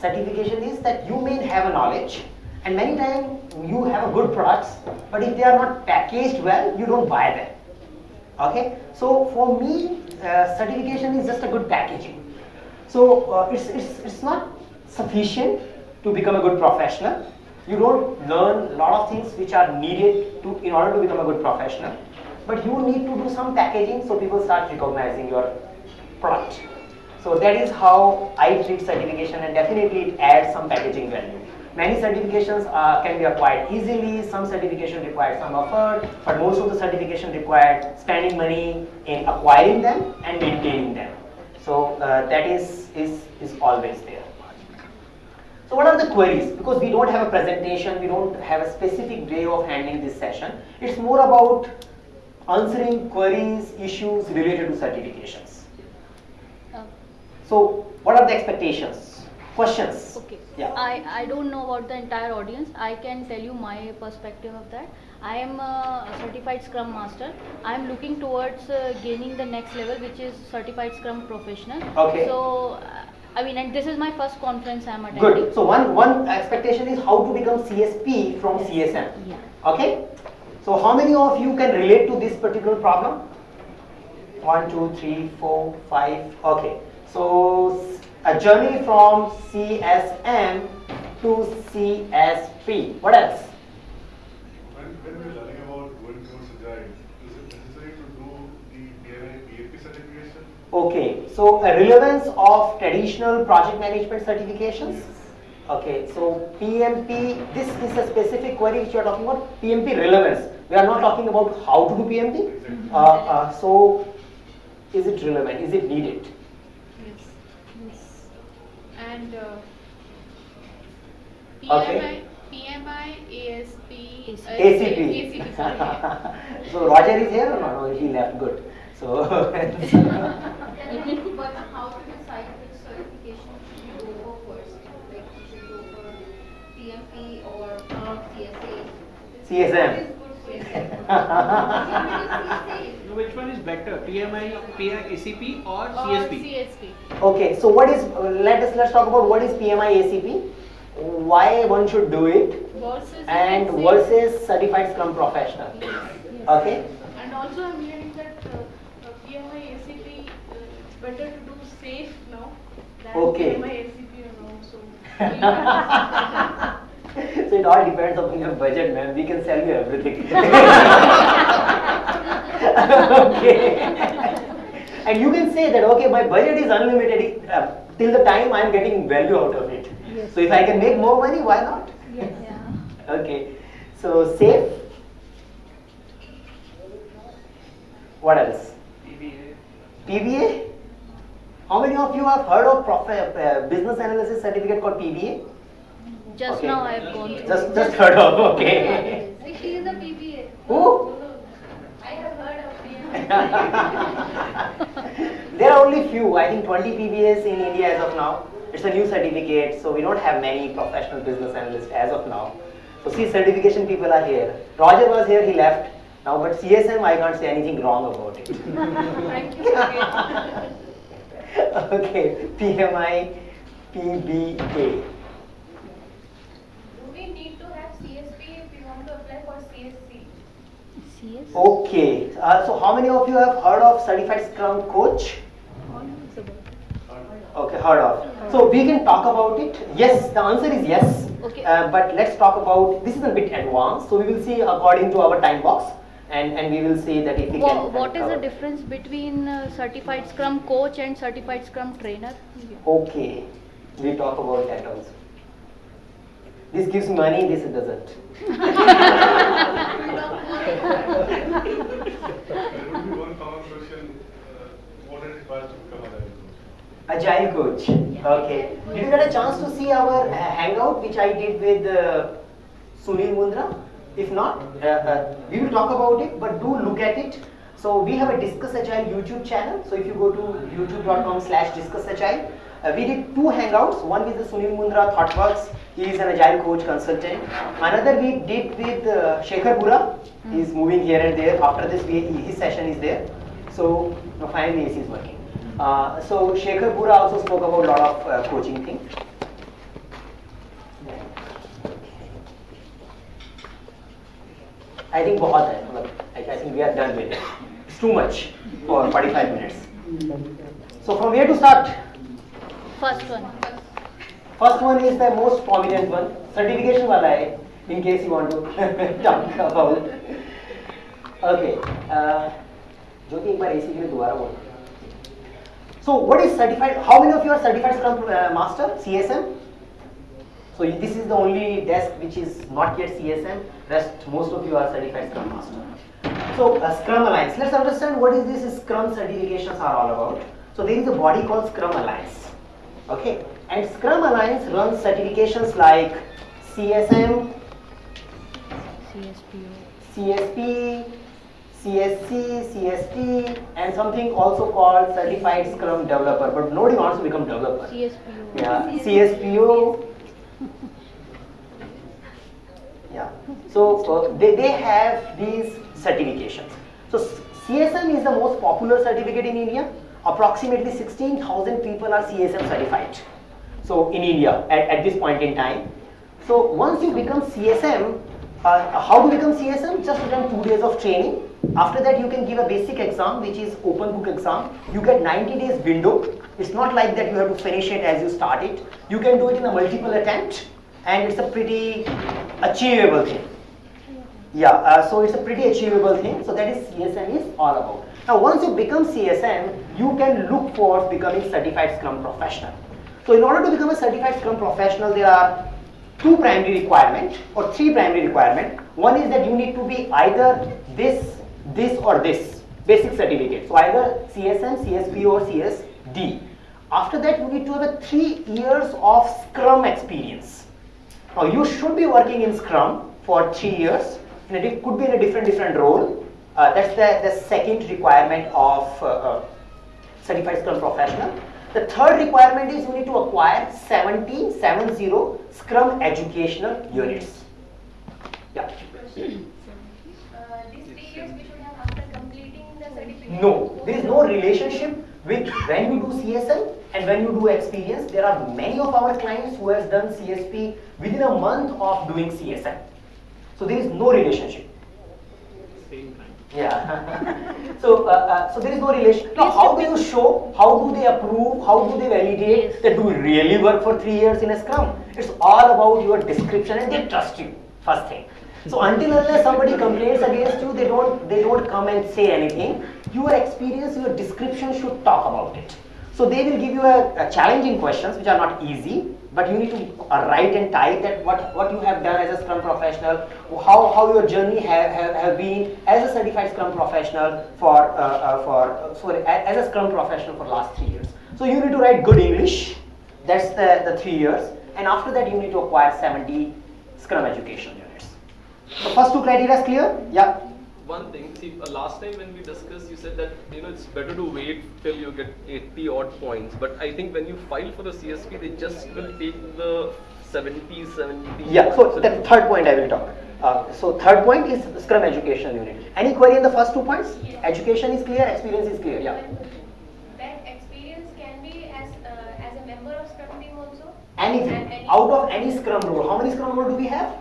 certification is that you may have a knowledge and many times you have a good products, but if they are not packaged well, you don't buy them. Okay, so for me, uh, certification is just a good packaging. So uh, it's, it's, it's not sufficient to become a good professional. You don't learn a lot of things which are needed to in order to become a good professional. But you need to do some packaging so people start recognizing your product. So that is how I treat certification and definitely it adds some packaging value. Many certifications uh, can be acquired easily, some certification require some effort, but most of the certification require spending money in acquiring them and maintaining them. So uh, that is, is, is always there. So what are the queries? Because we don't have a presentation, we don't have a specific way of handling this session. It's more about answering queries, issues related to certifications. So what are the expectations? Questions? Okay. Yeah. I, I don't know about the entire audience. I can tell you my perspective of that. I am a certified Scrum Master. I am looking towards uh, gaining the next level, which is certified Scrum Professional. Okay. So, uh, I mean, and this is my first conference I am attending. Good. So one, one expectation is how to become CSP from CSM. Yeah. Okay? So how many of you can relate to this particular problem? One, two, three, four, five. Okay. So a journey from CSM to CSP. What else? When, when we're learning about going towards agile, is it necessary to do the PMI PAP certification? Okay. So a relevance of traditional project management certifications. Okay, so PMP, this is a specific query which you are talking about, PMP relevance. We are not talking about how to do PMP. Exactly. Uh, uh, so, is it relevant? Is it needed? Yes. Yes. And uh, Okay. PMI, PMI, ASP, uh, ACP. ACP, sorry. so Roger is here or not? No, he left. Good. So, But how to decide which certification should you go for first? Like you go for PMP or CSA? CSM. What is good for you? So which one is better, PMI, PI, ACP or Or CSP? CSP. okay, so what is? uh, let us let's talk about what is PMI ACP. Why one should do it, Versus and versus certified Scrum professional. Yes. Okay. And also I'm hearing that uh, uh, PMI, ACP, uh, it's better to do safe now than Okay. PMI, ACP and all. So you have so it all depends upon your budget, man. We can sell you everything. okay. and you can say that okay, my budget is unlimited uh, till the time I am getting value out of it. So if I can make more money, why not? Yeah. Okay. So safe. What else? PBA. PBA. How many of you have heard of prof- uh, business analysis certificate called PBA? Just Okay. now I have gone through. Just just heard of. Okay. She is a PBA. Who? I have heard of PMP. there are only few, I think 20 PBAs in India as of now. It's a new certificate, so we don't have many professional business analysts as of now. So see, certification people are here. Roger was here, he left. Now, but CSM, I can't say anything wrong about it. Thank you again. okay, PMI, PBA. Do we need to have CSP if we want to apply for CSC? CS? Okay, uh, so how many of you have heard of Certified Scrum Coach? Okay, heard of. So we can talk about it. Yes, the answer is yes. Okay. Uh, but let's talk about this is a bit advanced. So we will see according to our time box, and and we will see that if we Wha- can. what is the difference between uh, certified Scrum coach and certified Scrum trainer? Okay, we talk about that also. This gives money. This doesn't. Uh, coach. Agile coach. Okay. Did you get a chance to see our uh, hangout which I did with uh, Sunil Mundra? If not, uh, uh, we will talk about it, but do look at it. So we have a Discuss Agile YouTube channel. So if you go to youtube.com slash discuss agile, Uh, we did two hangouts, one with the Sunil Mundra ThoughtWorks, he is an agile coach consultant. Another we did with uh, Shekhar Bura, mm. he is moving here and there, after this we, his session is there. So no, finally AC is working. Hmm. Uh, so Shekhar Bura also spoke about a lot of uh, coaching thing. I think I think we are done with it. It's too much for 45 minutes. So from where to start? First one. First one is the most prominent one. Certification वाला है. In case you want to talk about. Okay. Uh, ज्योति एक बार AC के लिए दोबारा बोल. So what is certified? How many of you are certified Scrum uh, Master CSM? So y- this is the only desk which is not yet CSM. Rest most of you are certified Scrum Master. So uh, Scrum Alliance. Let's understand what is this Scrum certifications are all about. So there is a body called Scrum Alliance. Okay, and Scrum Alliance runs certifications like CSM, CSPO. CSP, CSC, CST, and something also called Certified Scrum Developer. But nobody wants to become developer. CSPO. Yeah, CSPO. Yeah. So uh, they, they have these certifications. So CSM is the most popular certificate in India. Approximately 16,000 people are CSM certified. So in India at, at this point in time. So once you become CSM, uh, how to become CSM? Just attend two days of training. After that, you can give a basic exam, which is open book exam. You get 90 days window. It's not like that you have to finish it as you start it. You can do it in a multiple attempt, and it's a pretty achievable thing. Yeah, uh, so it's a pretty achievable thing. So that is CSM is all about. Now, once you become CSM, you can look for becoming certified Scrum professional. So, in order to become a certified Scrum professional, there are two primary requirements or three primary requirements. One is that you need to be either this, this, or this basic certificate. So, either CSM, CSP, or CSD. After that, you need to have a three years of Scrum experience. Now you should be working in Scrum for three years. And it could be in a different different role. Uh, that's the, the second requirement of uh, uh, certified Scrum professional. The third requirement is you need to acquire 70, 70 Scrum educational units. Yeah. These three years we should have after completing the certificate? No, there is no relationship with when you do CSL and when you do experience. There are many of our clients who has done CSP within a month of doing CSM. So there is no relationship. Yeah. so, uh, uh, so there is no relation. Now, how do you show? How do they approve? How do they validate Yes. that do you really work for three years in a Scrum? It's all about your description, and they trust you. First thing. So until unless somebody complains against you, they don't they don't come and say anything. Your experience, your description should talk about it. So they will give you a, a challenging questions which are not easy, but you need to uh, write and type that what, what you have done as a Scrum professional, how, how your journey have, have, have been as a certified Scrum professional for, uh, uh, for sorry, as a Scrum professional for last three years. So you need to write good English, that's the, the three years, and after that you need to acquire 70 Scrum education units. The first two criteria is clear? Yeah. One thing, see, uh, last time when we discussed, you said that you know it's better to wait till you get 80 odd points. But I think when you file for the CSP, they just will take the 70, 70. Yeah, so the third point I will talk. Uh, so third point is Scrum Educational Unit. Any query in the first two points? Education is clear, experience is clear. Yeah. That experience can be as, uh, as a member of Scrum team also? Anything any- out of any Scrum role. How many Scrum role do we have?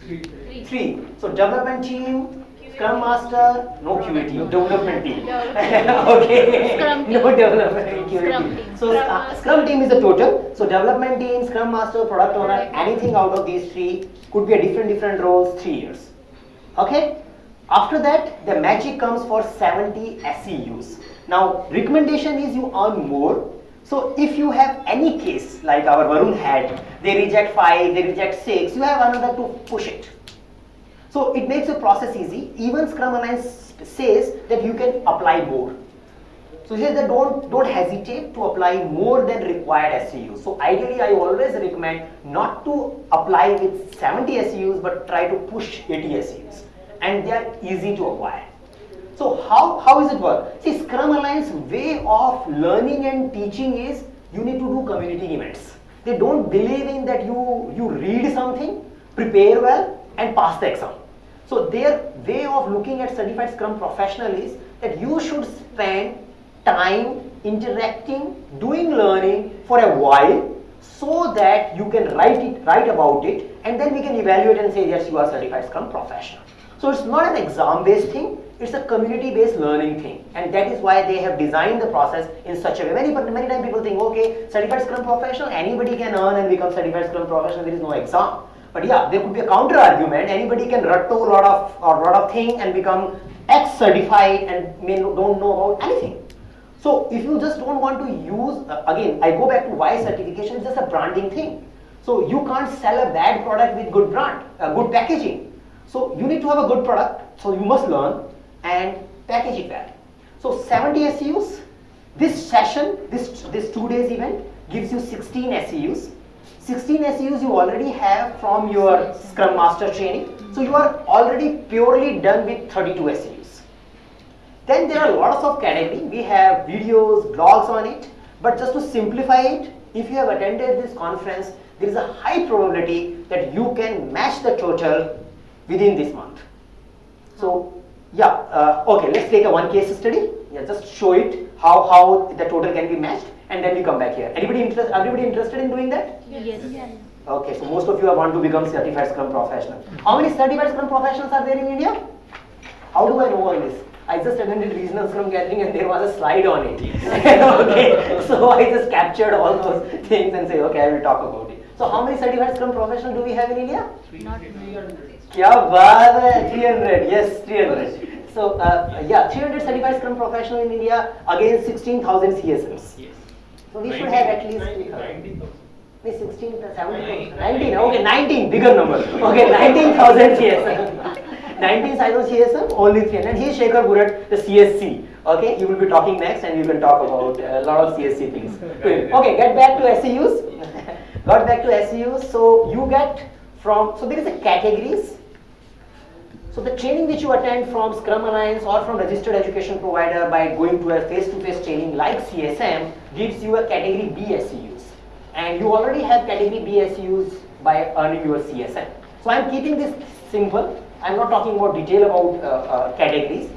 Three. Three. So development team, Scrum Master, no QA team, development team. okay. Scrum team. No development QA Scrum team. So Scrum uh, Scrum team is the total. So development team, Scrum Master, Product Owner, Product. anything out of these three could be a different different roles, three years. Okay. After that, the magic comes for 70 SEUs. Now, recommendation is you earn more. So, if you have any case like our Varun had, they reject five, they reject six, you have another to push it. So, it makes the process easy. Even Scrum Alliance says that you can apply more. So here that don't don't hesitate to apply more than required SEUs. So ideally, I always recommend not to apply with 70 SEUs, but try to push 80 SEUs, and they are easy to acquire. So how how is it work? See, Scrum Alliance way of learning and teaching is you need to do community events. They don't believe in that you you read something, prepare well, and pass the exam. So their way of looking at certified Scrum professional is that you should spend time interacting, doing learning for a while so that you can write it, write about it, and then we can evaluate and say yes, you are certified Scrum professional. So it's not an exam-based thing, it's a community-based learning thing. And that is why they have designed the process in such a way. Many, many times people think, okay, certified Scrum professional, anybody can earn and become certified Scrum professional, there is no exam. But yeah, there could be a counter argument, anybody can rattle a lot of, or lot of thing and become X certified and may don't know about anything. So if you just don't want to use, uh, again, I go back to why certification is just a branding thing. So you can't sell a bad product with good brand, uh, good packaging. So you need to have a good product, so you must learn and package it well. So 70 SEUs, this session, this, this two days event gives you 16 SEUs. 16 SEUs you already have from your Scrum Master training. So you are already purely done with 32 SEUs. Then there are lots of category. We have videos, blogs on it. But just to simplify it, if you have attended this conference, there is a high probability that you can match the total within this month. So yeah, uh, okay, let's take a one case study. Yeah, just show it how, how the total can be matched and then we come back here. Anybody interest, everybody interested in doing that? Yes. yes. Okay, so most of you want to become certified Scrum professional. How many certified Scrum professionals are there in India? How do I know all this? I just attended regional Scrum gathering and there was a slide on it. okay, so I just captured all those things and say, okay, I will talk about it. So how many certified Scrum professionals do we have in India? 300. Yeah, 300. Yes, 300 so uh, yeah 300 certified scrum professional in india against 16000 csms Yes. so we should have at least uh, 16 plus 17 19 okay 19 bigger number okay 19000 csm 19,000 CSM, only 300. And he's Shekhar Burat, the CSC. Okay, he will be talking next and you can talk about a lot of CSC things. Okay, get back to SEUs. Got back to SEUs. So you get from, so there is a categories so the training which you attend from Scrum Alliance or from registered education provider by going to a face-to-face -face training like CSM gives you a category B SEUs. And you already have category B SEUs by earning your CSM. So I'm keeping this simple. I'm not talking about detail about uh, uh, categories.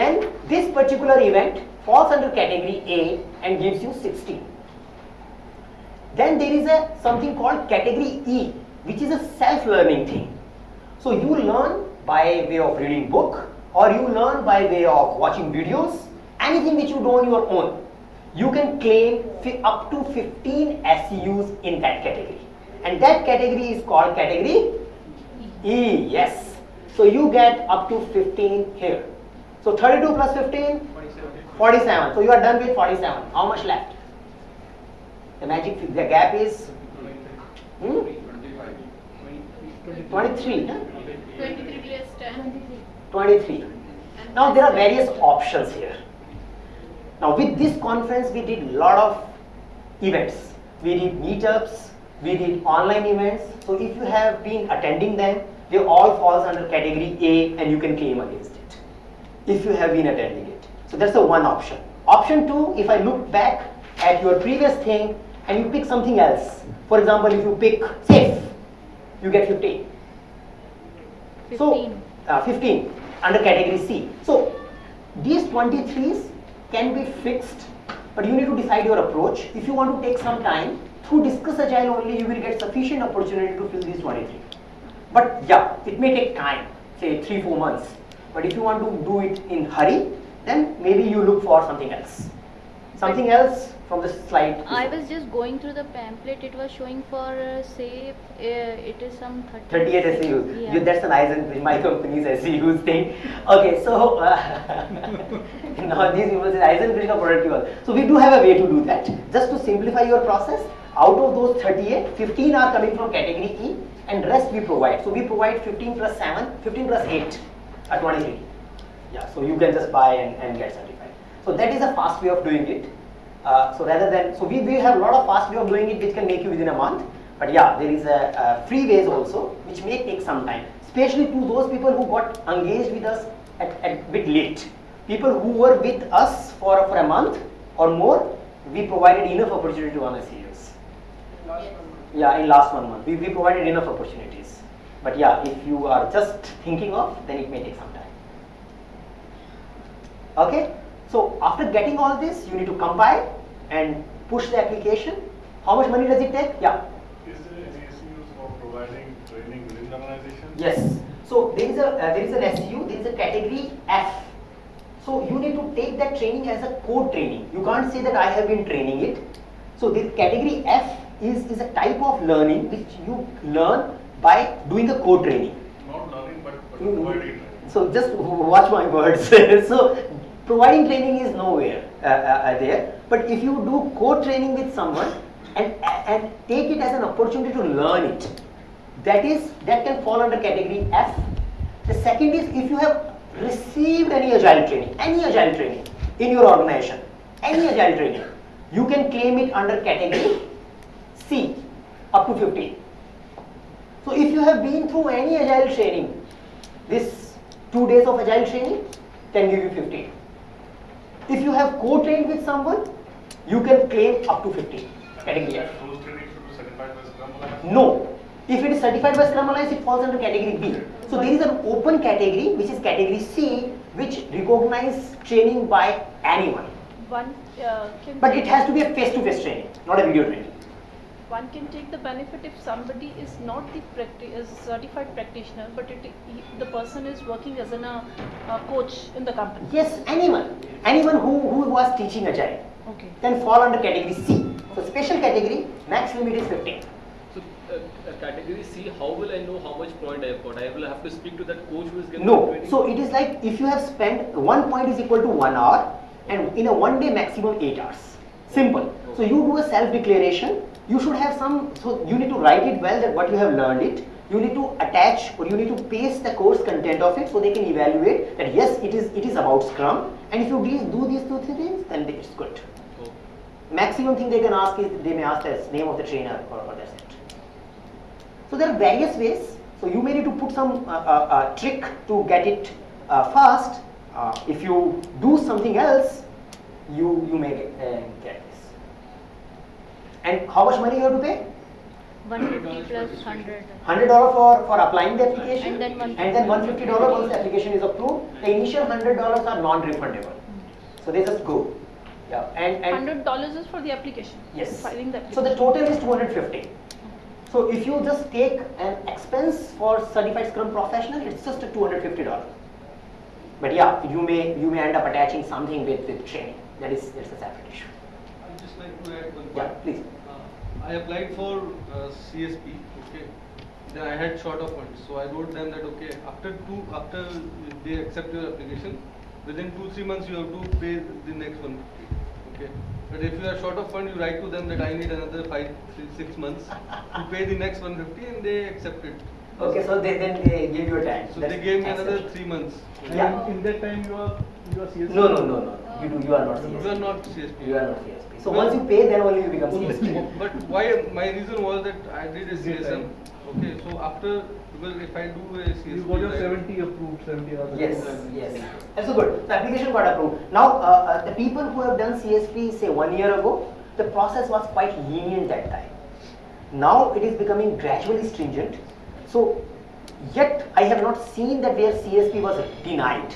Then this particular event falls under category A and gives you 60. Then there is a something called category E, which is a self-learning thing. So you learn by way of reading book or you learn by way of watching videos, anything which you do on your own. You can claim up to 15 SEUs in that category. And that category is called category E, yes. So you get up to 15 here. So 32 plus 15? 47. So you are done with 47. How much left? The magic, the gap is hmm? 23. Huh? 23 plus 10. 23. Now there are various options here. Now with this conference we did lot of events. We did meetups, we did online events. So if you have been attending them, they all falls under category A and you can claim against it. If you have been attending it. So that's the one option. Option two, if I look back at your previous thing and you pick something else. For example, if you pick safe, you get 15. 15. So, uh, 15 under category C. So, these 23s can be fixed, but you need to decide your approach. If you want to take some time, through Discuss Agile only, you will get sufficient opportunity to fill these 23. But yeah, it may take time, say 3-4 months. But if you want to do it in hurry, then maybe you look for something else. Something else from the slide. I was just going through the pamphlet. It was showing for uh, say uh, it is some 30 38 SEUs. Yeah. You, that's an Eisenbridge, my company's SEUs thing. Okay, so uh, now these people say Eisenbridge ka product. So we do have a way to do that. Just to simplify your process, out of those 38, 15 are coming from category E and rest we provide. So we provide 15 plus 7, 15 plus 8 at 23. Yeah, so you can just buy and, and get certified. So that is a fast way of doing it. Uh, so rather than, so we, we have a lot of fast way of doing it which can make you within a month. But yeah, there is a, a free ways also which may take some time, especially to those people who got engaged with us at, at bit late. People who were with us for, for a month or more, we provided enough opportunity to honor SEUs. Yeah, in last one month, we, we provided enough opportunities. But yeah, if you are just thinking of, then it may take some time. Okay, so after getting all this, you need to compile and push the application. How much money does it take? Yeah. Is there any for providing training within the organization? Yes. So there is a uh, there is an SU, there is a category F. So you need to take that training as a core training. You can't say that I have been training it. So this category F is, is a type of learning which you learn by doing the core training. Not learning, but, but Mm. providing. So just watch my words. so providing training is nowhere uh, uh, uh, there. But if you do co-training with someone and and take it as an opportunity to learn it, that is that can fall under category F. The second is if you have received any agile training, any agile training in your organization, any agile training, you can claim it under category C, up to 15. So if you have been through any agile training, this two days of agile training can give you 15. If you have co-trained with someone, you can claim up to 15. Category F. Those training should be certified by Scrum Alliance? No. If it is certified by Scrum Alliance, it falls under category B. So there is an open category, which is category C, which recognizes training by anyone. One uh, But it has to be a face-to-face training, not a video training. One can take the benefit if somebody is not the practi- is certified practitioner, but it, he, the person is working as an, uh, a coach in the company. Yes, anyone. Anyone who, who was teaching Agile Okay. can fall under category C. So special category, max limit is 15. So, uh, uh, category C, how will I know how much point I have got? I will have to speak to that coach who is giving No. So it is like if you have spent one point is equal to one hour and in a one day maximum eight hours. Simple. So you do a self declaration. You should have some. So you need to write it well that what you have learned it. You need to attach or you need to paste the course content of it so they can evaluate that yes it is it is about Scrum and if you do do these two things then it's good. Oh. Maximum thing they can ask is they may ask the name of the trainer or, or that's it. So there are various ways. So you may need to put some uh, uh, uh, trick to get it uh, fast. Uh, if you do something else, you you may get, uh. And how much money you have to pay? 150 plus 100. Hundred dollar for for applying the application, And then 150 and then one fifty dollar once the application is approved. The initial hundred dollars are non-refundable, so they just go. Yeah, and and Hundred dollars is for the application. Yes. Filing the So the total is 250. So if you just take an expense for certified Scrum professional, it's just a 250 dollar. But yeah, you may you may end up attaching something with with training. That is that's a separate issue. I'd just like to add one Yeah, please. I applied for uh, CSP, okay. Then I had short of funds, so I wrote them that okay, after two, after they accept your application, within two three months you have to pay the next one, okay. But if you are short of fund, you write to them that I need another five, three, six months to pay the next 150, and they accept it. Okay, so they, then they give you a time. So That's they gave me another three months. Yeah. In that time, you are you are CSP. No, no, no, no. You do. You are not You are CSP. not CSP. You are not CSP. So once you pay, then only you become CSP. But why, my reason was that I did a CSM, okay, so after, because if I do a CSP. You got your like- 70 approved, 70 hours. Yes, approved. yes. That's so good. The application got approved. Now, uh, uh, the people who have done CSP, say one year ago, the process was quite lenient that time. Now it is becoming gradually stringent. So, yet I have not seen that where CSP was denied.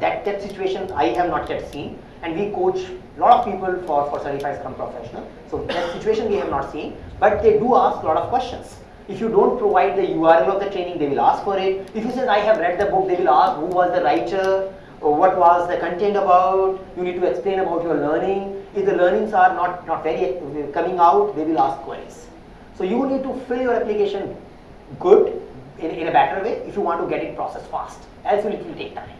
That that situation I have not yet seen. And we coach a lot of people for, for certified Scrum professional. So that situation we have not seen. But they do ask a lot of questions. If you don't provide the URL of the training, they will ask for it. If you say I have read the book, they will ask who was the writer, or what was the content about. You need to explain about your learning. If the learnings are not, not very coming out, they will ask queries. So you need to fill your application good in, in a better way if you want to get it processed fast. Else it will take time.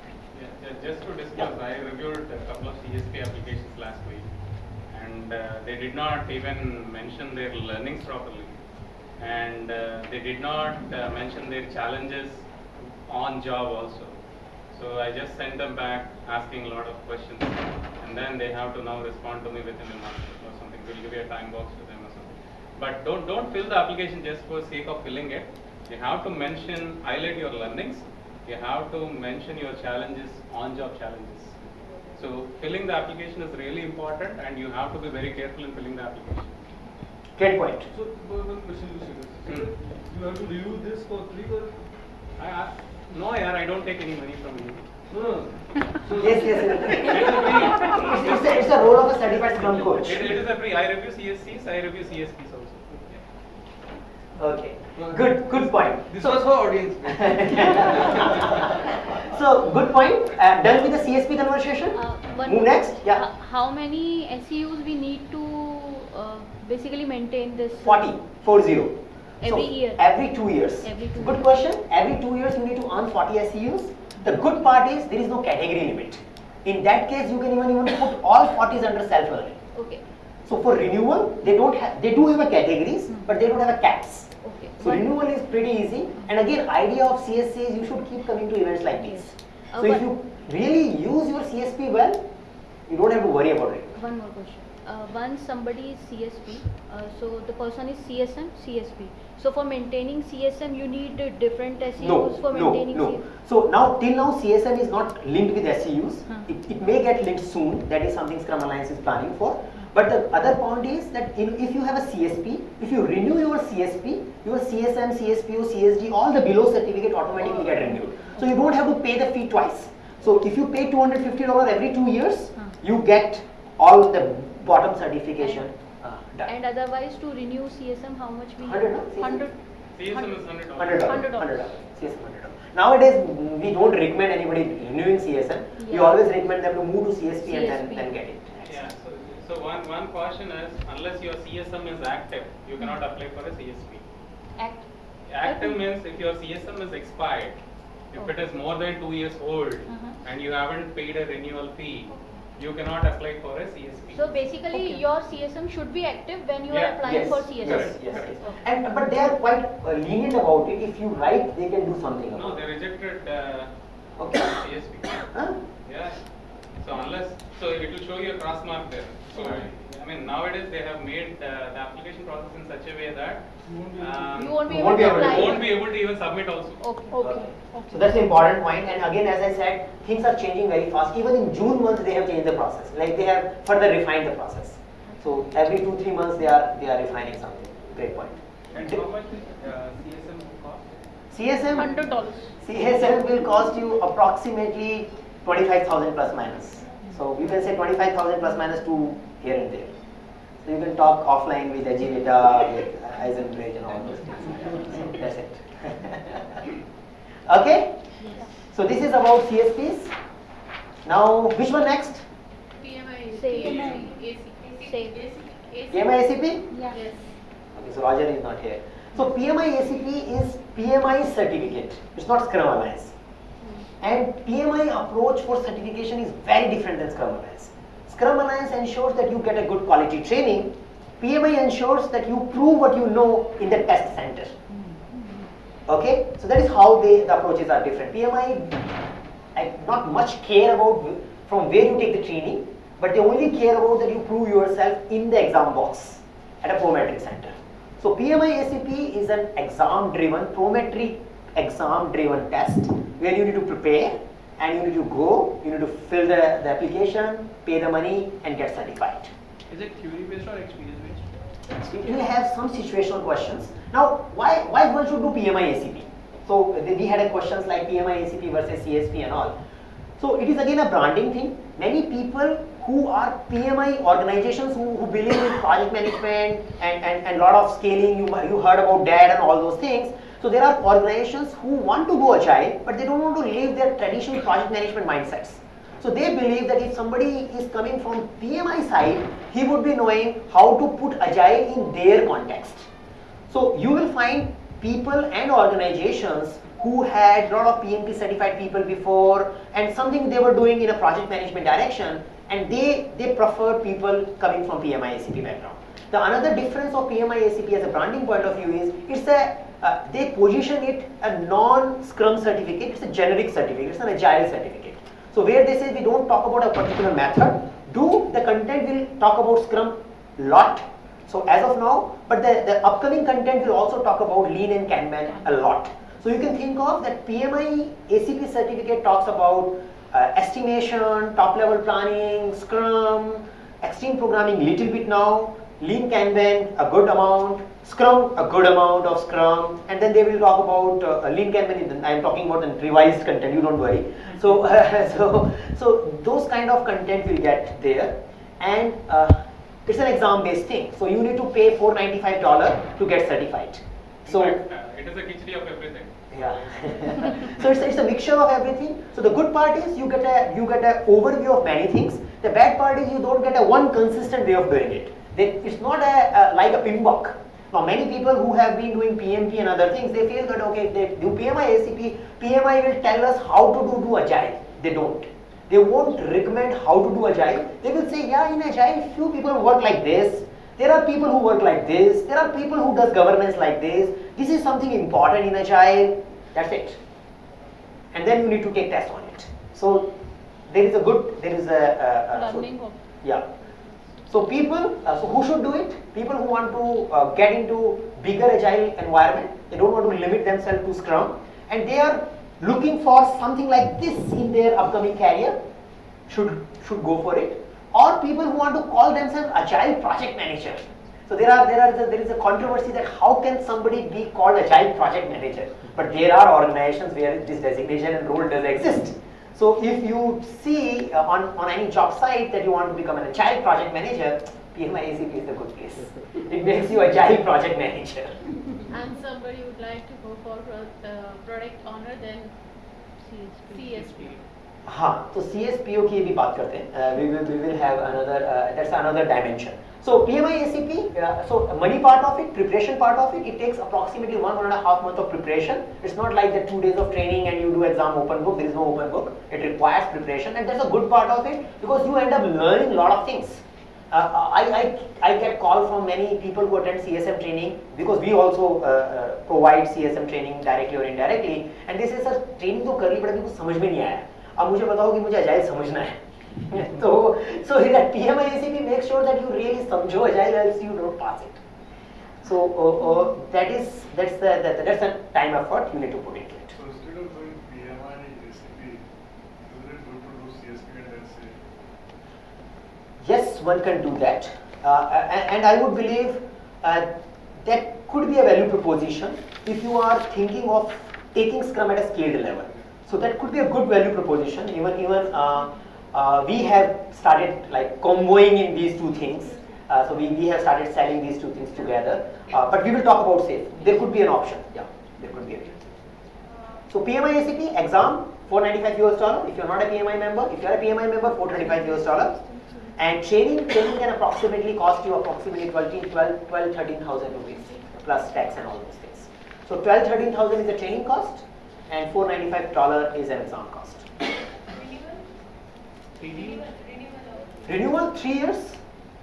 Just to discuss, I reviewed a couple of CSP applications last week, and uh, they did not even mention their learnings properly, and uh, they did not uh, mention their challenges on job also. So I just sent them back asking a lot of questions, and then they have to now respond to me within a month or something. We'll give you a time box to them or something. But don't don't fill the application just for sake of filling it. You have to mention, highlight your learnings. You have to mention your challenges, on-job challenges. So filling the application is really important, and you have to be very careful in filling the application. Great point. So, one one question you said, Hmm. you have to review this for free or? I, I, no, yeah, I don't take any money from you. No, no. So Yes, yes, yes. it's, it's, a, it's a role of a certified Scrum coach. It, it is a free. I review CSCs. I review CSPs also. Okay. Good, good point. This So- was for audience. So, good point. Uh, done with the CSP conversation? Uh, Move next. Yeah. h- How many SEUs we need to uh, basically maintain this? 40, 40. Every So, year. Every two years. Every two Good years. question. Every two years you need to earn 40 SEUs. The good part is there is no category limit. In that case, you can even even put all 40s under self-learning. Okay, So for renewal, they don't have, they do have a categories, Hmm. but they don't have a caps. So One- renewal is pretty easy. And again, idea of CSC is you should keep coming to events like these. Yes. So if you really use your CSP well, you don't have to worry about it. One more question. Uh, once somebody is CSP, uh, so the person is CSM, CSP. So for maintaining CSM, you need uh, different SEUs No, for no, maintaining no. CSM. So now, till now, CSM is not linked with SEUs. Huh. It, it may get linked soon. That is something Scrum Alliance is planning for. But the other point is that in, if you have a CSP, if you renew your CSP, your CSM, CSPO, CSD, all the below certificate automatically get renewed. So you don't have to pay the fee twice. So if you pay $250 every two years, Huh. you get all the bottom certification uh, done. And otherwise, to renew CSM, how much we? 100, no? CSM? Hundred. CSM is hundred dollars. Hundred dollars. Hundred dollars. Hundred dollars. CSM hundred dollars. Nowadays, mm, we don't recommend anybody renewing CSM. We always recommend them to move to CSP, and then, then get it. Yeah, so, so one, one caution is unless your CSM is active, you cannot apply for a CSP. Act. Active means if your CSM is expired, if it is more than two years old Uh-huh. and you haven't paid a renewal fee, you cannot apply for a CSP. So basically, Okay. your CSM should be active when you are Yeah. applying Yes, for yes, CSM. yes, yes, Correct. yes. And but they are quite uh, lenient about it. If you write, they can do something No, about they it. rejected uh, Okay. CSP. Huh? Yeah. So unless, so it will show you a cross mark there. So, I mean, nowadays they have made uh, the application process in such a way that um, You won't be able won't be to able to- won't be able to even submit also. Okay. Okay, So that's the important point. And again, as I said, things are changing very fast. Even in June month, they have changed the process. Like they have further refined the process. So every two three months, they are they are refining something. Great point. And how much is uh, CSM cost? CSM. Hundred dollars. CSM will cost you approximately 25,000 plus minus. So you can say 25,000 plus minus to here and there. So you can talk offline with Agilita, with Eisenbridge and all those things. That's it. okay? So this is about CSPs. Now, which one next? PMI. AC. PMI ACP? Yeah. Yes. Okay, so Roger is not here. So PMI ACP is PMI certificate. It's not Scrum Alliance. And PMI approach for certification is very different than Scrum Alliance. Scrum Alliance ensures that you get a good quality training. PMI ensures that you prove what you know in the test center. Okay, so that is how they, the approaches are different. PMI, I not much care about from where you take the training, but they only care about that you prove yourself in the exam box at a prometric center. So PMI ACP is an exam-driven, prometric exam-driven test where you need to prepare and you need to go, you need to fill the, the application, pay the money and get certified. Is it theory based or experience based? It will have some situational questions. Now, why, why one should do PMI ACP? So we had a questions like PMI ACP versus CSP and all. So it is again a branding thing. Many people who are PMI organizations who, who believe in project management and, and, and lot of scaling, you, you heard about DAD and all those things. So there are organizations who want to go agile, but they don't want to leave their traditional project management mindsets. So they believe that if somebody is coming from PMI side, he would be knowing how to put agile in their context. So you will find people and organizations who had a lot of PMP certified people before and something they were doing in a project management direction and they, they prefer people coming from PMI ACP background. The another difference of PMI ACP as a branding point of view is it's a uh, they position it a non-Scrum certificate, it's a generic certificate, it's an agile certificate. So where they say we don't talk about a particular method, do the content will talk about Scrum lot. So as of now, but the, the upcoming content will also talk about Lean and Kanban a lot. So you can think of that PMI ACP certificate talks about uh, estimation, top level planning, Scrum, extreme programming little bit now, Lean Kanban a good amount, Scrum a good amount of Scrum, and then they will talk about uh, Lean Kanban. I am talking about the revised content. You don't worry. So so so those kind of content will get there, and uh, it's an exam based thing. So you need to pay $495 to get certified. So fact, uh, it is a khichdi of everything. yeah. so it's, it's a mixture of everything. So the good part is you get a you get an overview of many things. The bad part is you don't get a one consistent way of doing it. They, it's not a, a like a PMBOK. Now many people who have been doing PMP and other things, they feel that okay, if they do PMI ACP, PMI will tell us how to do, do agile. They don't. They won't recommend how to do agile. They will say, yeah, in agile, few people work like this. There are people who work like this. There are people who does governance like this. This is something important in agile. That's it. And then you need to take test on it. So there is a good, there is a, a, a so- yeah. So people, uh, so who should do it? People who want to uh, get into bigger agile environment. They don't want to limit themselves to Scrum, and they are looking for something like this in their upcoming career. Should should go for it. Or people who want to call themselves agile project manager. So there are there are there is a controversy that how can somebody be called a agile project manager? But there are organizations where this designation and role does exist. So if you see uh, on, on any job site that you want to become an agile project manager, PMI ACP is the good place. It makes you agile project manager. And somebody would like to go for pro- uh, product owner, then CSP. हाँ तो C S P O की भी बात करते हैं we will we will have another that's another dimension so PMI ACP uh, so money part of it preparation part of it it takes approximately one one and a half month of preparation it's not like the two days of training and you do exam open book there is no open book it requires preparation and that's a good part of it because you end up learning a lot of things uh, I, I, I get call from many people who attend CSM training because we also uh, uh, provide CSM training directly or indirectly and they say sir training तो कर ली but अभी कुछ समझ में नहीं आया अब मुझे बताओ कि मुझे अजाइल समझना है so, so at PMIACP make sure that you really samjho agile else you don't pass it. So uh, uh, that is that's the, that, that's a time effort you need to put into it. So is it do Yes, one can do that, uh, and, and, I would believe uh, that could be a value proposition if you are thinking of taking Scrum at a scaled level. So that could be a good value proposition, even even uh, uh, we have started like comboing in these two things. Uh, so we, we have started selling these two things together. Uh, but we will talk about safe. There could be an option. Yeah, there could be a. So PMI ACP exam 495 US dollar. If you're not a PMI member, if you're a PMI member, 425 US dollar. And training, training can approximately cost you approximately 12, 12, 12 13,000 rupees plus tax and all those things. So 12, 13,000 is the training cost and 495 dollar is an exam cost. Renewal three years.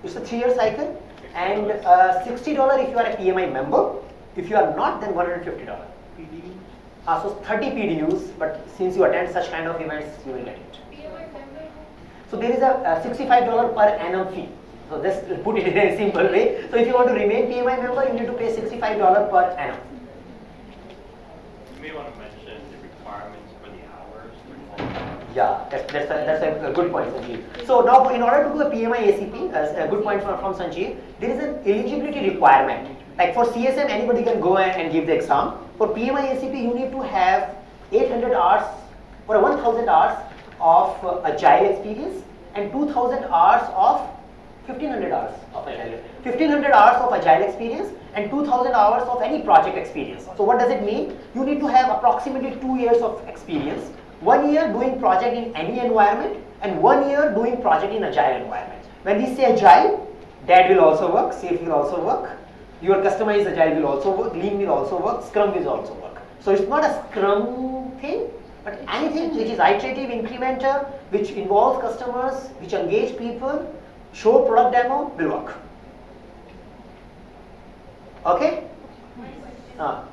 It's a three-year cycle, and uh, sixty dollar if you are a PMI member. If you are not, then one hundred fifty dollar. Uh, so thirty PDUs, but since you attend such kind of events, you will get it. So there is a, a sixty-five dollar per annum fee. So just to put it in a simple way. So if you want to remain PMI member, you need to pay sixty-five dollar per annum. You may want to mention the requirements for the hours involved. Yeah, that's, that's, a, that's a good point, Sanjeev. So now, in order to do a PMI ACP, as a good point from, from Sanjeev, there is an eligibility requirement. Like for CSM, anybody can go and, and give the exam. For PMI ACP, you need to have 800 hours or 1000 hours of uh, agile experience and 2000 hours of 1500 hours of agile 1500 hours of agile experience and 2000 hours of any project experience so what does it mean you need to have approximately 2 years of experience one year doing project in any environment and one year doing project in agile environment. When we say agile that will also work safe will also work your customized agile will also work lean will also work scrum will also work. So it's not a scrum thing but anything which is iterative incremental which involves customers which engage people show product demo will work. Okay? Uh,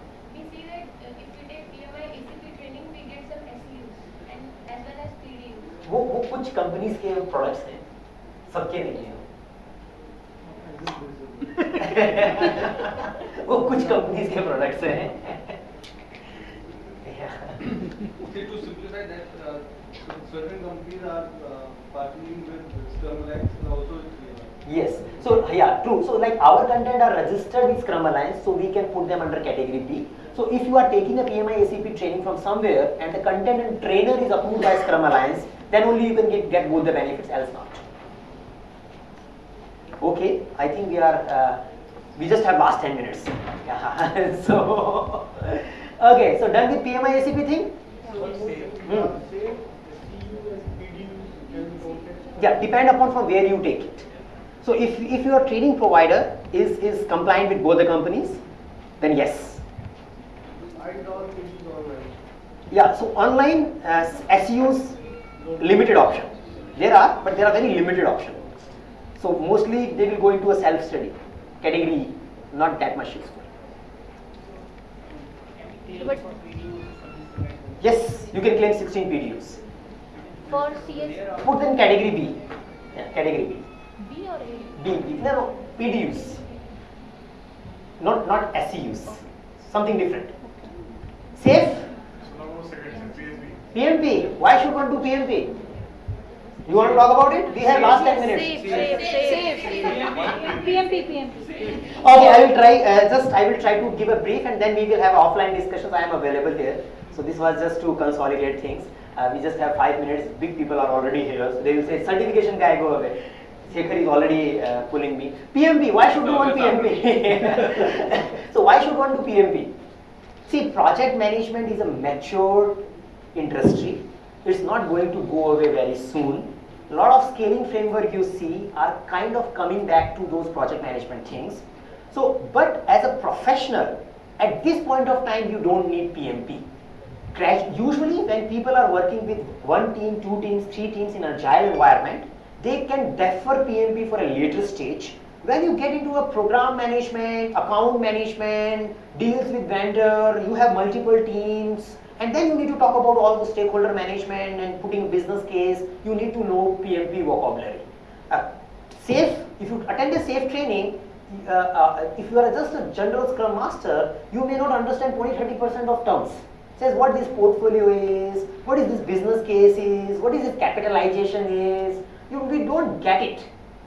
वो वो कुछ companies के products हैं सबके नहीं हैं वो कुछ कंपनीज़ के प्रोडक्ट्स हैं Okay, to simplify that, uh, certain companies are uh, partnering with Scrum Alliance and also. Yes. So yeah, true. So like our content are registered with Scrum Alliance, so we can put them under category B. So if you are taking a PMI ACP training from somewhere and the content and trainer is approved by Scrum Alliance, then only you can get, get both the benefits, else not. Okay, I think we are uh, We just have last 10 minutes. Yeah. so, okay, so done with PMI ACP thing? Hmm. Yeah, depend upon from where you take it. So if, if your training provider is, is compliant with both the companies, then yes. Yeah, so online uh, SEUs limited option. There are, but there are very limited options. So mostly they will go into a self-study category, not that much useful. But Yes, you can claim 16 PDUs. for CS, Put in category B. Yeah, category B. B or A? B, B. No, no, PDUs. Not not SEUs. Something different. Safe? So now second CSB. PMP. Why should one do PMP? You want to talk about it? We have last 10 minutes. PMP, PMP. Okay, I will try. Uh, just I will try to give a brief, and then we will have offline discussions. I am available here. So this was just to consolidate things. Uh, we just have five minutes. Big people are already here, so they will say certification guy go away. Shekhar is already uh, pulling me. PMP. Why should do one PMP? so why should one do PMP? See, project management is a mature industry. It's not going to go away very soon. A lot of scaling framework you see are kind of coming back to those project management things. So, but as a professional, at this point of time, you don't need PMP. Crash, usually when people are working with one team, two teams, three teams in agile environment, they can defer PMP for a later stage. When you get into a program management, account management, deals with vendor, you have multiple teams, and then you need to talk about all the stakeholder management and putting business case, you need to know PMP vocabulary. Uh, safe, if you attend a safe training, uh, uh, if you are just a general scrum master, you may not understand 20-30% of terms. Says what this portfolio is, what is this business case is, what is this capitalization is. You, we don't get it.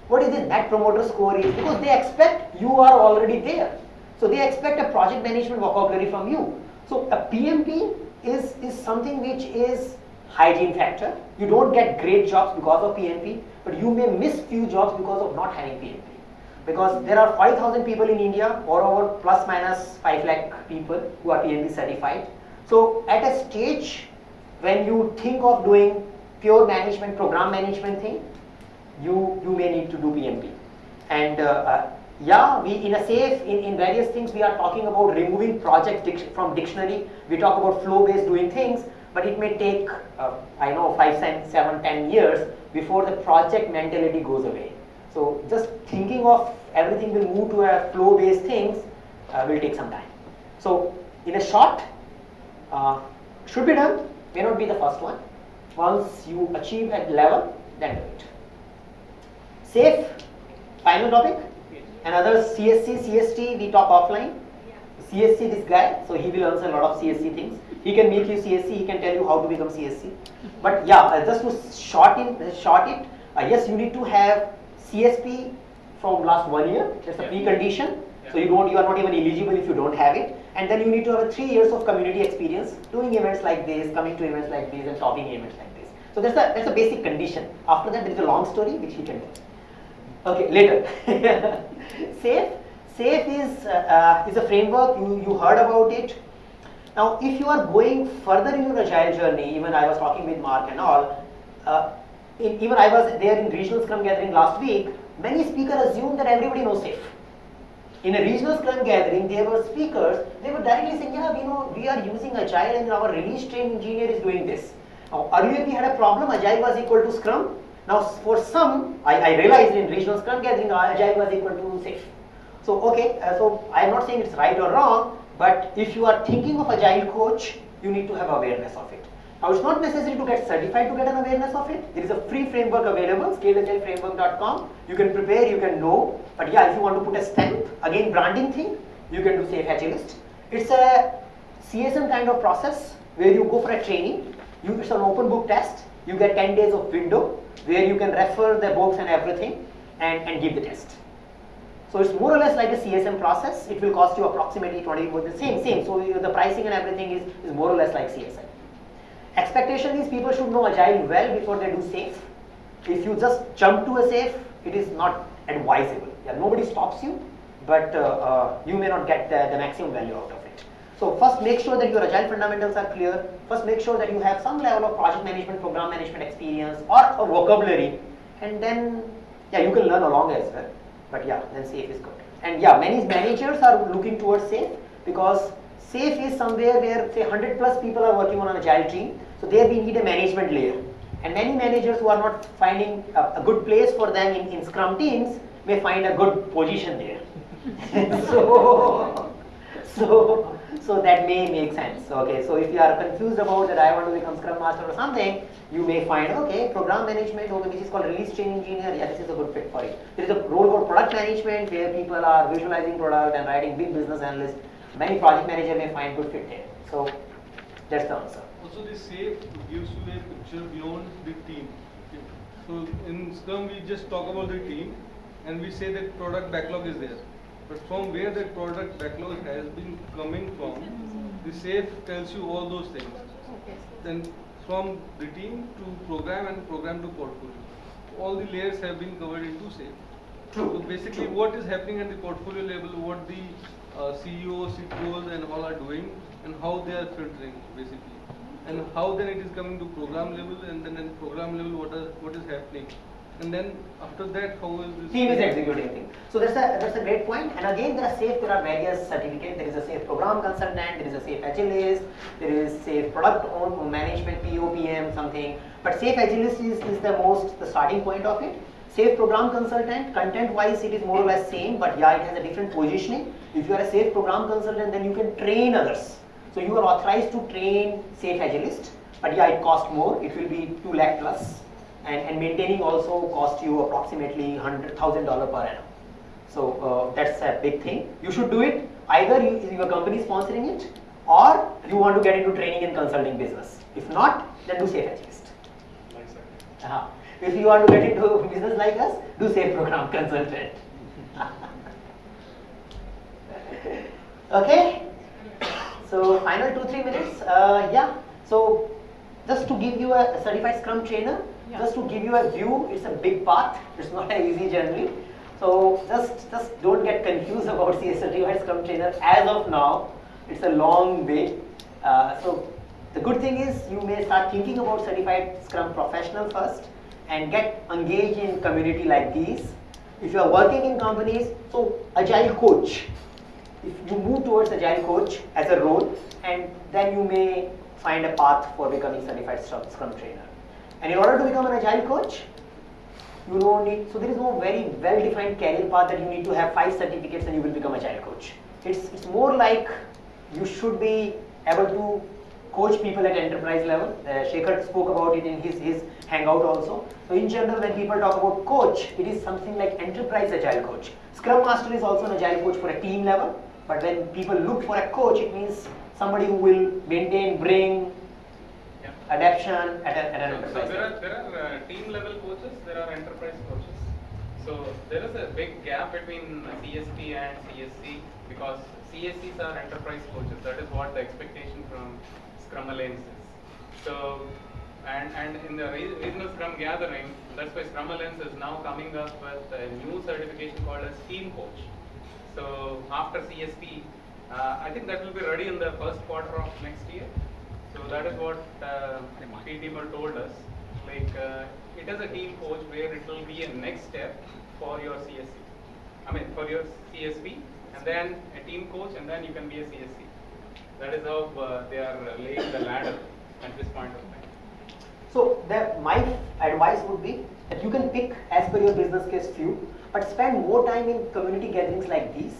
What is this net promoter score is because they expect you are already there. So they expect a project management vocabulary from you. So a PMP is, is something which is hygiene factor. You don't get great jobs because of PMP, but you may miss few jobs because of not having PMP. Because there are 5,000 people in India, or over plus minus 5 lakh people who are PMP certified. So at a stage when you think of doing pure management, program management thing, you, you may need to do PMP. And uh, uh, yeah, we in a safe, in, in various things, we are talking about removing project dic from dictionary. We talk about flow-based doing things, but it may take, uh, I know, five, seven, ten years before the project mentality goes away. So just thinking of everything will move to a flow-based things uh, will take some time. So in a short, uh, should be done, may not be the first one. Once you achieve a level, then do it. Safe, final topic. Another CSC, CST, we talk offline. CSC, this guy, so he will answer a lot of CSC things. He can make you CSC, he can tell you how to become CSC. But yeah, uh, just to short, in, short it, uh, yes, you need to have CSP from last one year. That's a precondition. So you don't, you are not even eligible if you don't have it. And then you need to have three years of community experience, doing events like this, coming to events like this, and topping events like this. So that's a that's a basic condition. After that, there is a long story which he can tell. Okay, later. SAFE. SAFE is, uh, uh, is a framework, you, you heard about it. Now, if you are going further in your agile journey, even I was talking with Mark and all, uh, in, even I was there in regional scrum gathering last week, many speakers assume that everybody knows SAFE. In a regional scrum gathering, there were speakers, they were directly saying, yeah, we know we are using agile and our release train engineer is doing this. Now, earlier we had a problem, agile was equal to scrum, now, for some, I, I, realized in regional scrum gathering, agile was equal to safe. So, okay, uh, so I am not saying it's right or wrong, but if you are thinking of agile coach, you need to have awareness of it. Now, it's not necessary to get certified to get an awareness of it. There is a free framework available, scaledagileframework.com. You can prepare, you can know. But yeah, if you want to put a stamp, again, branding thing, you can do Safe Agilist. It's a CSM kind of process where you go for a training. You, it's an open book test. You get 10 days of window where you can refer the books and everything and, and give the test. So it's more or less like a CSM process. It will cost you approximately 20, the same, same. So the pricing and everything is, is more or less like CSM. Expectation is people should know Agile well before they do safe. If you just jump to a safe, it is not advisable. Yeah, nobody stops you. but uh, uh, you may not get the, the maximum value out of it. So first make sure that your agile fundamentals are clear. First make sure that you have some level of project management, program management experience or a vocabulary and then yeah you can learn along as well. But yeah then safe is good. And yeah many managers are looking towards safe because safe is somewhere where say 100 plus people are working on an agile team. So there we need a management layer. And many managers who are not finding a, a good place for them in, in Scrum teams may find a good position there. so, so, so that may make sense. Okay, so if you are confused about that I want to become Scrum Master or something, you may find, okay, program management, okay, which is called release train engineer, yeah, this is a good fit for it. There is a role called product management where people are visualizing product and writing big business analyst. Many project manager may find good fit there. So that's the answer. Also, the safe gives you a picture beyond the team. So in Scrum, we just talk about the team and we say that product backlog is there. But from where that product backlog has been coming from, the safe tells you all those things. Then from the team to program and program to portfolio. All the layers have been covered into safe. True. So basically what is happening at the portfolio level, what the uh, CEO, CTOs and all are doing and how they are filtering basically. And how then it is coming to program level and then at program level what, are, what is happening. And then after that, how is this? Team is executing thing. So that's a that's a great point. And again, there are safe. There are various certificates. There is a safe program consultant. There is a safe agilist. There is safe product own management POPM something. But safe agilist is, is the most the starting point of it. Safe program consultant, content wise it is more or less same, but yeah, it has a different positioning. If you are a safe program consultant, then you can train others. So you are authorized to train safe agilist, but yeah, it costs more. It will be 2 lakh plus and, and maintaining also cost you approximately $100,000 per annum. So uh, that's a big thing. You should do it either you, your company is sponsoring it or you want to get into training and consulting business. If not, then do safe agilist. Uh -huh. If you want to get into business like us, do safe program consultant. okay. So final two three minutes. Uh, yeah. So just to give you a certified Scrum trainer, yeah. just to give you a view, it's a big path. It's not an easy journey. So just just don't get confused about certified Scrum trainer. As of now, it's a long way. Uh, so the good thing is you may start thinking about certified Scrum professional first and get engaged in community like these. If you are working in companies, so agile coach. If you move towards agile coach as a role, and then you may find a path for becoming certified Scrum trainer. And in order to become an agile coach, you don't need, so there is no very well-defined career path that you need to have five certificates and you will become agile coach. It's, it's more like you should be able to coach people at enterprise level. Uh, Shekhar spoke about it in his, his hangout also. So in general, when people talk about coach, it is something like enterprise agile coach. Scrum Master is also an agile coach for a team level. But when people look for a coach, it means somebody who will maintain, bring, yeah. adaptation at, a, at an so, enterprise so there are, there are uh, team level coaches, there are enterprise coaches. So there is a big gap between CSP and CSC because CSCs are enterprise coaches. That is what the expectation from Scrum Alliance is. So, and, and in the regional Scrum gathering, that's why Scrum Alliance is now coming up with a new certification called as Team Coach. So after CSP, uh, I think that will be ready in the first quarter of next year. So that is what uh, PTML told us. Like uh, it is a team coach where it will be a next step for your CSC. I mean for your CSP and then a team coach and then you can be a CSC. That is how uh, they are laying the ladder at this point of time. So the, my advice would be that you can pick as per your business case few, but spend more time in community gatherings like these,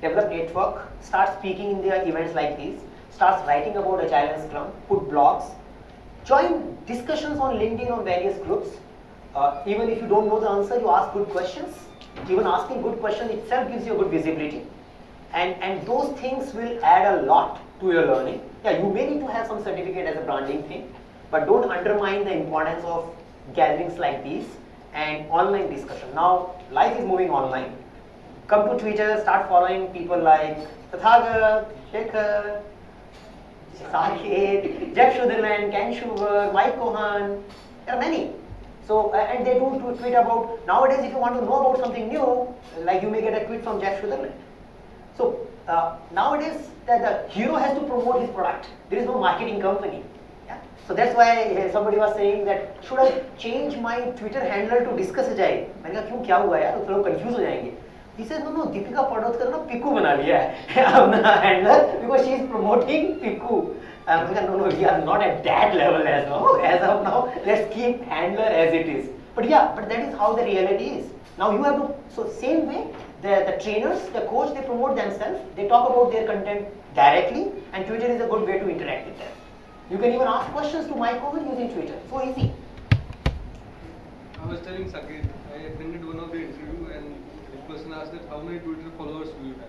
develop network, start speaking in their events like these, start writing about Agile and Scrum, put blogs, join discussions on LinkedIn on various groups. Uh, even if you don't know the answer, you ask good questions. Even asking good questions itself gives you a good visibility. And, and those things will add a lot to your learning. Yeah, you may need to have some certificate as a branding thing, but don't undermine the importance of gatherings like these and online discussion. Now, life is moving online. Come to Twitter, start following people like Tathagat, Shekhar, Saket, Jeff Sutherland, Ken Schubert, Mike Cohen, there are many. So, uh, and they do tweet about, nowadays if you want to know about something new, like you may get a tweet from Jeff Sutherland So uh, nowadays, the, the hero has to promote his product. There is no marketing company. So that's why uh, somebody was saying that should I change my Twitter handle to discuss agile? मैंने कहा क्यों क्या हुआ यार तो लोग हो जाएँगे He says, no, no, Deepika Padukone na Piku बना लिया है अपना handler because she is promoting Piku. I'm like, no, no, we are not at that level as now. As of now, let's keep handler as it is. But yeah, but that is how the reality is. Now you have to, so same way, the, the trainers, the coach, they promote themselves, they talk about their content directly and Twitter is a good way to interact with them. You can even ask questions to my coach using Twitter, so easy. I was telling Saket, I attended one of the interviews person asked that how many Twitter followers do you have?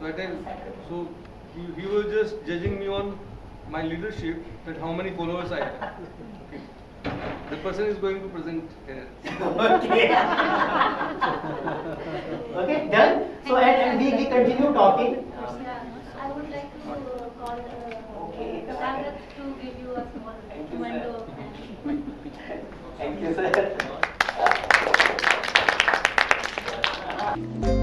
So I tell, so he, he was just judging me on my leadership that how many followers I have. Okay. The person is going to present here. okay. okay, done. So and, and we, we continue talking. Yeah, I would like to uh, call uh, Okay. Sagat to give you a small Thank you, memento. Thank you, sir. Thank you.